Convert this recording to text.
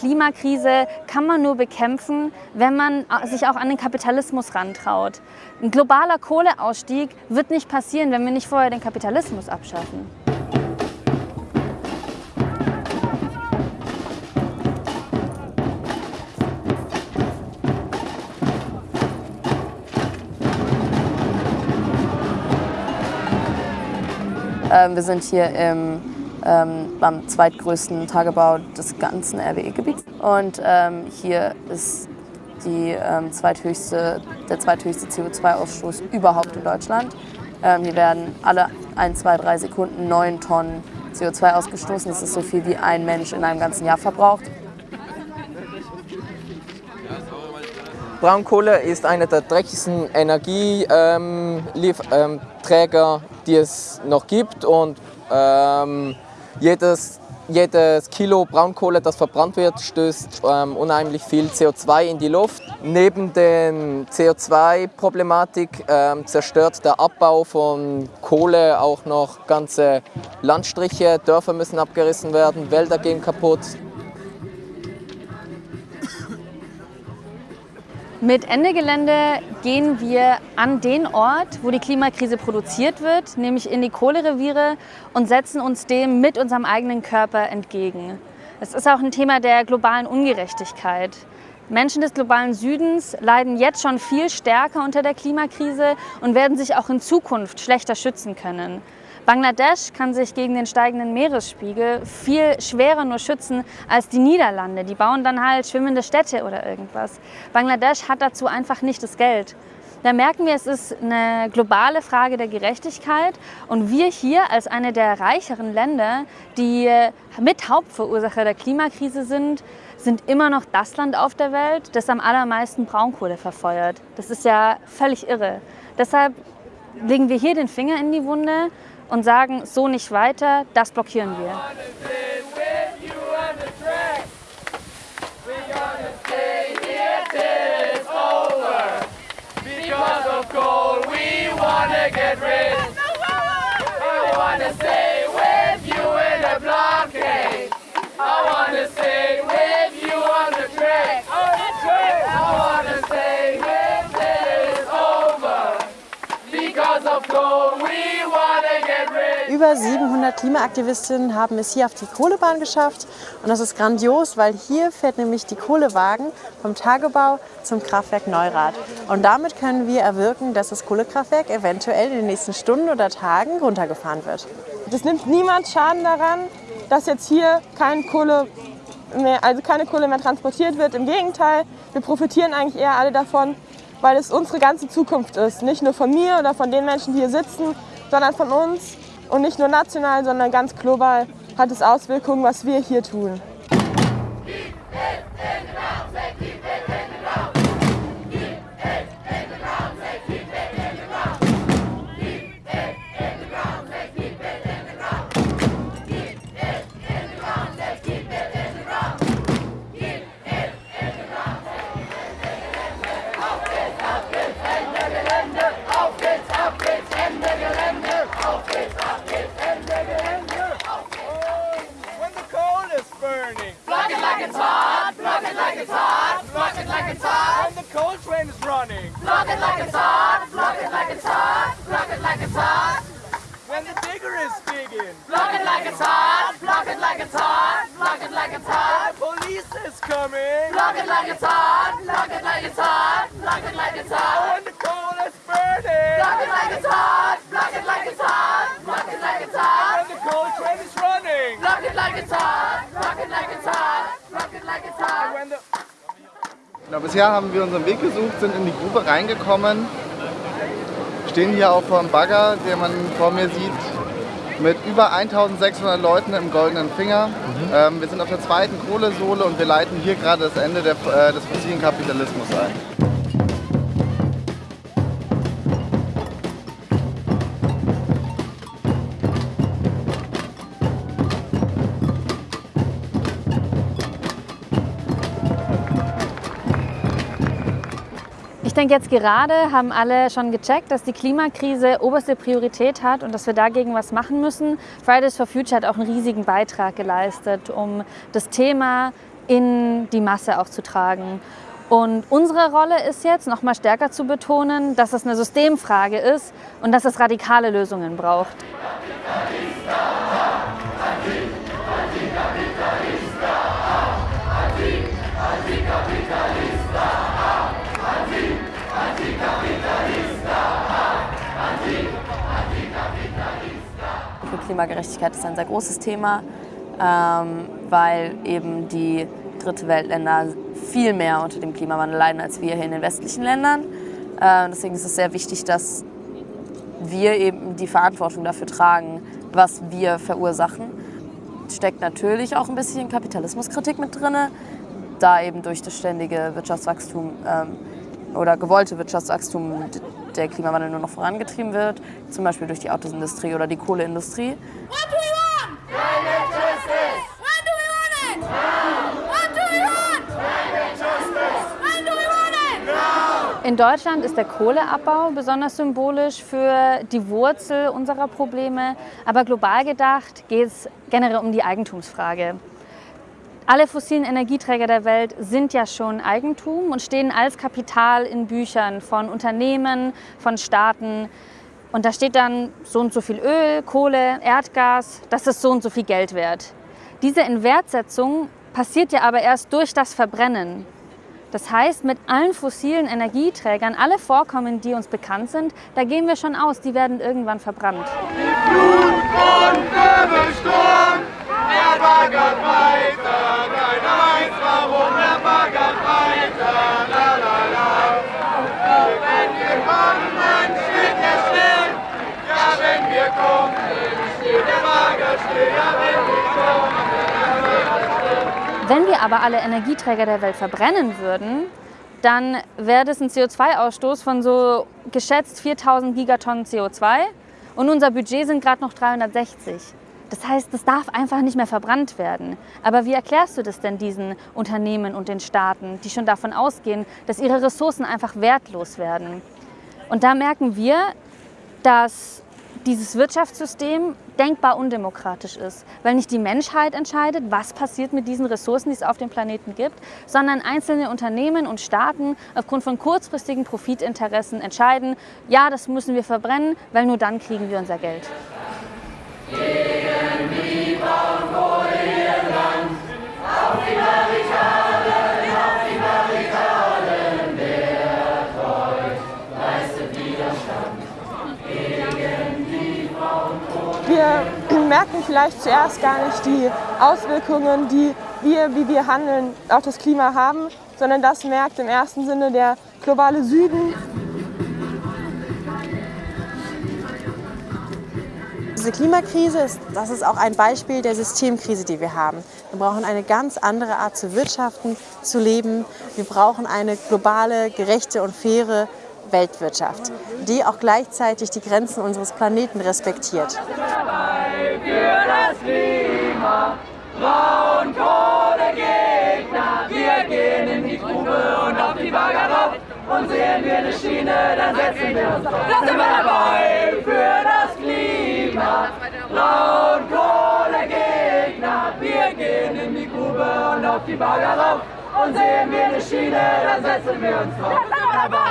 Klimakrise kann man nur bekämpfen, wenn man sich auch an den Kapitalismus rantraut. Ein globaler Kohleausstieg wird nicht passieren, wenn wir nicht vorher den Kapitalismus abschaffen. Ähm, wir sind hier im, ähm, beim zweitgrößten Tagebau des ganzen RWE-Gebiets. Und ähm, hier ist die, ähm, zweithöchste, der zweithöchste CO2-Ausstoß überhaupt in Deutschland. Ähm, hier werden alle 1, 2, 3 Sekunden 9 Tonnen CO2 ausgestoßen. Das ist so viel, wie ein Mensch in einem ganzen Jahr verbraucht. Braunkohle ist einer der dreckigsten Energieträger, ähm, ähm, die es noch gibt. Und ähm, jedes, jedes Kilo Braunkohle, das verbrannt wird, stößt ähm, unheimlich viel CO2 in die Luft. Neben der CO2-Problematik ähm, zerstört der Abbau von Kohle auch noch ganze Landstriche. Dörfer müssen abgerissen werden, Wälder gehen kaputt. Mit Ende Gelände gehen wir an den Ort, wo die Klimakrise produziert wird, nämlich in die Kohlereviere und setzen uns dem mit unserem eigenen Körper entgegen. Es ist auch ein Thema der globalen Ungerechtigkeit. Menschen des globalen Südens leiden jetzt schon viel stärker unter der Klimakrise und werden sich auch in Zukunft schlechter schützen können. Bangladesch kann sich gegen den steigenden Meeresspiegel viel schwerer nur schützen als die Niederlande. Die bauen dann halt schwimmende Städte oder irgendwas. Bangladesch hat dazu einfach nicht das Geld. Da merken wir, es ist eine globale Frage der Gerechtigkeit und wir hier als eine der reicheren Länder, die mit Hauptverursacher der Klimakrise sind, sind immer noch das Land auf der Welt, das am allermeisten Braunkohle verfeuert. Das ist ja völlig irre. Deshalb legen wir hier den Finger in die Wunde und sagen, so nicht weiter, das blockieren wir. Über 700 Klimaaktivistinnen haben es hier auf die Kohlebahn geschafft und das ist grandios, weil hier fährt nämlich die Kohlewagen vom Tagebau zum Kraftwerk Neurath. Und damit können wir erwirken, dass das Kohlekraftwerk eventuell in den nächsten Stunden oder Tagen runtergefahren wird. Das nimmt niemand Schaden daran, dass jetzt hier kein Kohle mehr, also keine Kohle mehr transportiert wird. Im Gegenteil, wir profitieren eigentlich eher alle davon, weil es unsere ganze Zukunft ist. Nicht nur von mir oder von den Menschen, die hier sitzen, sondern von uns. Und nicht nur national, sondern ganz global hat es Auswirkungen, was wir hier tun. Bisher haben wir unseren Weg gesucht, sind in die Grube reingekommen, stehen hier auch vor dem Bagger, den man vor mir sieht, mit über 1600 Leuten im goldenen Finger. Mhm. Ähm, wir sind auf der zweiten Kohlesohle und wir leiten hier gerade das Ende der, äh, des fossilen Kapitalismus ein. Denke, jetzt gerade haben alle schon gecheckt, dass die Klimakrise oberste Priorität hat und dass wir dagegen was machen müssen. Fridays for Future hat auch einen riesigen Beitrag geleistet, um das Thema in die Masse auch zu tragen. Und unsere Rolle ist jetzt, noch mal stärker zu betonen, dass es eine Systemfrage ist und dass es radikale Lösungen braucht. Klimagerechtigkeit ist ein sehr großes Thema, ähm, weil eben die dritte Weltländer viel mehr unter dem Klimawandel leiden als wir hier in den westlichen Ländern. Äh, deswegen ist es sehr wichtig, dass wir eben die Verantwortung dafür tragen, was wir verursachen. Steckt natürlich auch ein bisschen Kapitalismuskritik mit drin, da eben durch das ständige Wirtschaftswachstum ähm, oder gewollte Wirtschaftswachstum der Klimawandel nur noch vorangetrieben wird, zum Beispiel durch die Autoindustrie oder die Kohleindustrie. In Deutschland ist der Kohleabbau besonders symbolisch für die Wurzel unserer Probleme. Aber global gedacht geht es generell um die Eigentumsfrage. Alle fossilen Energieträger der Welt sind ja schon Eigentum und stehen als Kapital in Büchern von Unternehmen, von Staaten. Und da steht dann so und so viel Öl, Kohle, Erdgas, das ist so und so viel Geld wert. Diese Inwertsetzung passiert ja aber erst durch das Verbrennen. Das heißt, mit allen fossilen Energieträgern, alle Vorkommen, die uns bekannt sind, da gehen wir schon aus, die werden irgendwann verbrannt. Flut und Wirbelsturm, er baggert weiter, keiner weiß warum, er baggert weiter, la la la. Wenn wir kommen, steht er still, ja wenn wir kommen, steht der Bagger still, ja wenn wir kommen. Wenn wir aber alle Energieträger der Welt verbrennen würden, dann wäre das ein CO2-Ausstoß von so geschätzt 4000 Gigatonnen CO2 und unser Budget sind gerade noch 360. Das heißt, das darf einfach nicht mehr verbrannt werden. Aber wie erklärst du das denn diesen Unternehmen und den Staaten, die schon davon ausgehen, dass ihre Ressourcen einfach wertlos werden? Und da merken wir, dass dieses Wirtschaftssystem denkbar undemokratisch ist, weil nicht die Menschheit entscheidet, was passiert mit diesen Ressourcen, die es auf dem Planeten gibt, sondern einzelne Unternehmen und Staaten aufgrund von kurzfristigen Profitinteressen entscheiden, ja, das müssen wir verbrennen, weil nur dann kriegen wir unser Geld. Merken vielleicht zuerst gar nicht die Auswirkungen, die wir, wie wir handeln, auf das Klima haben, sondern das merkt im ersten Sinne der globale Süden. Diese Klimakrise, ist, das ist auch ein Beispiel der Systemkrise, die wir haben. Wir brauchen eine ganz andere Art zu wirtschaften, zu leben. Wir brauchen eine globale, gerechte und faire Weltwirtschaft, die auch gleichzeitig die Grenzen unseres Planeten respektiert. Für das Klima, Braunkohlegegner, wir gehen in die Grube und auf die Bagger rauf und sehen wir eine Schiene, dann setzen wir uns drauf. Da sind wir dabei für das Klima, Braunkohlegegner, wir gehen in die Grube und auf die Bagger rauf und sehen wir eine Schiene, dann setzen wir uns drauf. Da sind wir dabei.